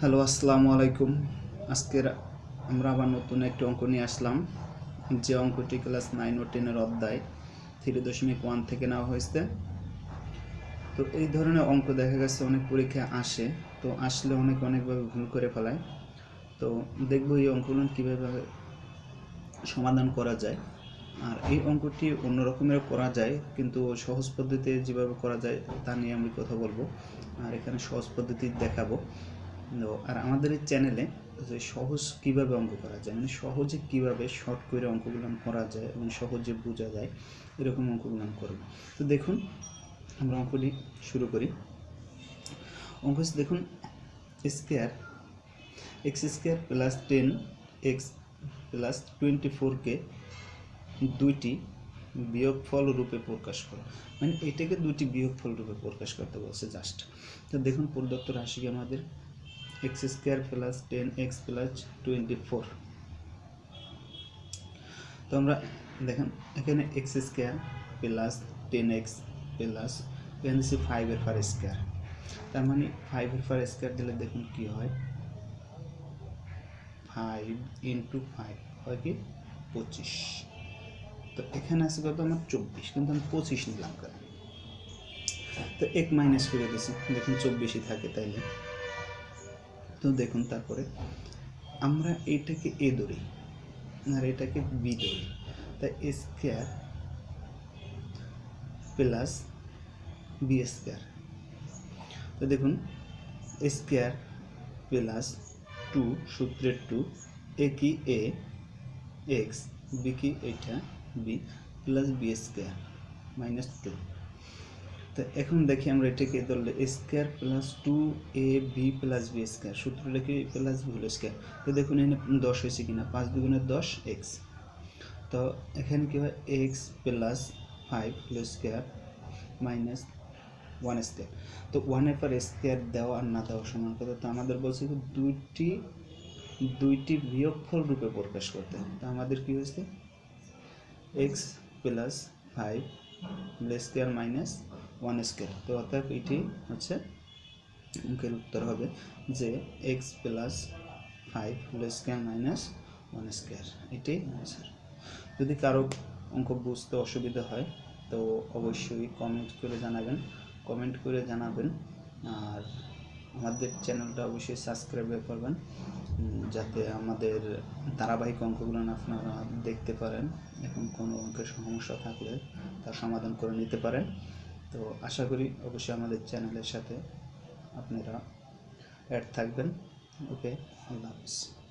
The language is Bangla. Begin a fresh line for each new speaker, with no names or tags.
হ্যালো আসসালামু আলাইকুম। আজকের আমরা আবার নতুন একটি অঙ্ক নিয়ে আসলাম। যে অঙ্কটি ক্লাস নাইন ও টেনের অধ্যায় থ্রি দশমিক ওয়ান থেকে নেওয়া হয়েছে। তো এই ধরনের অঙ্ক দেখা গেছে, অনেক পরীক্ষায় আসে। তো আসলে অনেক অনেকভাবে ভুল করে ফেলায়। তো দেখব এই অঙ্কগুলো কীভাবে সমাধান করা যায়। আর এই অঙ্কটি অন্য রকমের করা যায়, কিন্তু সহজ পদ্ধতিতে যেভাবে করা যায় তা নিয়ে আমি কথা বলব। আর এখানে সহজ পদ্ধতি দেখাবো। তো আর আমাদের এই চ্যানেলে যে সহজ কীভাবে অঙ্ক করা যায় মানে সহজে কীভাবে শর্ট করে অঙ্কগুলো করা যায় এবং সহজে বোঝা যায়, এরকম অঙ্কগুলো করব। তো দেখুন, আমরা অঙ্কটি শুরু করি। অঙ্ক দেখুন square x square plus ten x plus twenty ফোরকে দুইটি বিয়োগফল রূপে প্রকাশ করো। মানে এটাকে দুইটি বিয়োগফল রূপে প্রকাশ করতে বলছে জাস্ট তো দেখুন, প্রদত্ত রাশিকে আমাদের? X square plus ten x plus twenty four তো আমরা দেখেন, এখানে x square plus ten x plus এখানে দিচ্ছি ফাইভের ফার স্কোয়ার তার মানে ফাইভের ফার স্কোয়ার দিলে দেখুন কি হয়? ফাইভ ইন্টু ফাইভ হয় কি? পঁচিশ। তো এখানে আছে কত? আমার চব্বিশ, কিন্তু আমি পঁচিশ নিলাম কেন? তো এক মাইনাস করে দিছি, দেখুন চব্বিশই থাকে তাইলে। তো দেখুন তারপরে, আমরা এটাকে এ ধরি আর এটাকে বি ধরি। তাই a square plus b square তো দেখুন স্কোয়ার প্লাস টু সূত্রের টু এ কি এ এক্স বি কি এটা? B plus b square minus two তো এখন দেখি আমরা এটাকে ধরলে square plus two a b plus b square সূত্রটা কি প্লাস বি হোল স্কোয়ার তো দেখুন, এখানে দশ হয়েছে কিনা? পাঁচ দুগুণের দশ এক্স তো এখানে কী হয়? X plus five whole square minus one square তো ওয়ানের পর স্কোয়ার দেওয়া আর না দেওয়া সমান কথা। তো আমাদের বলছে কি, দুইটি দুইটি বিয়োগফল রূপে প্রকাশ করতে তো আমাদের কি হয়েছে? X plus five square minus one square তো অর্থাৎ এটি হচ্ছে অঙ্কের উত্তর হবে যে x plus five whole square minus one square এটাই অ্যান্সার যদি কারও অঙ্ক বুঝতে অসুবিধা হয়, তো অবশ্যই কমেন্ট করে জানাবেন। কমেন্ট করে জানাবেন। আর আমাদের চ্যানেলটা অবশ্যই সাবস্ক্রাইব করবেন যাতে আমাদের ধারাবাহিক অঙ্কগুলো আপনারা দেখতে পারেন। এখন কোনো অঙ্কের সমস্যা থাকলে তার সমাধান করে নিতে পারেন। তো আশা করি অবশ্যই আমাদের চ্যানেলের সাথে আপনারা অ্যাড থাকবেন। ওকে আল্লাহ হাফিজ।